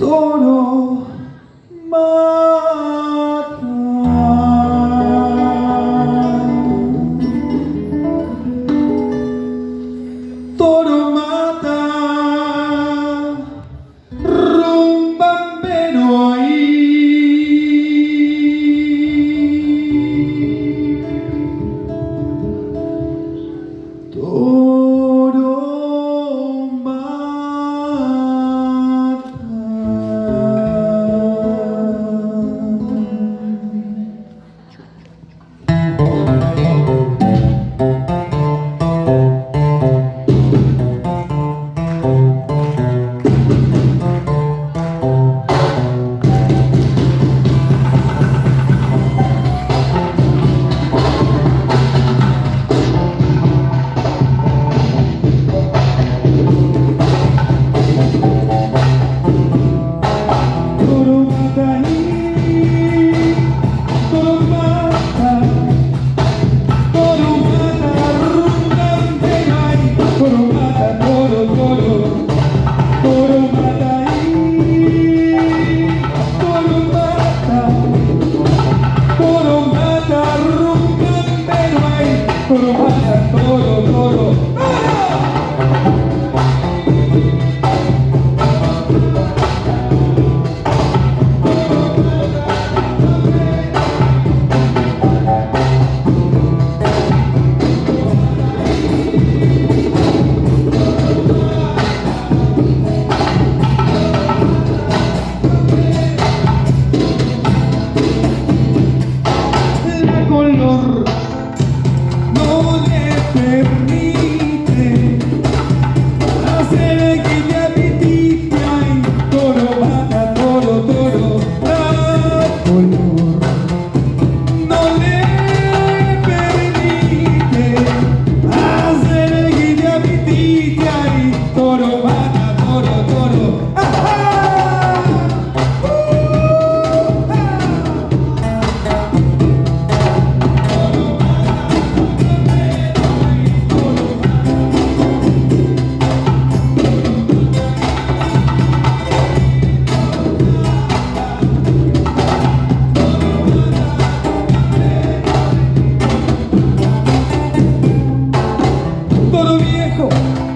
Todo más. Thank you. 哦。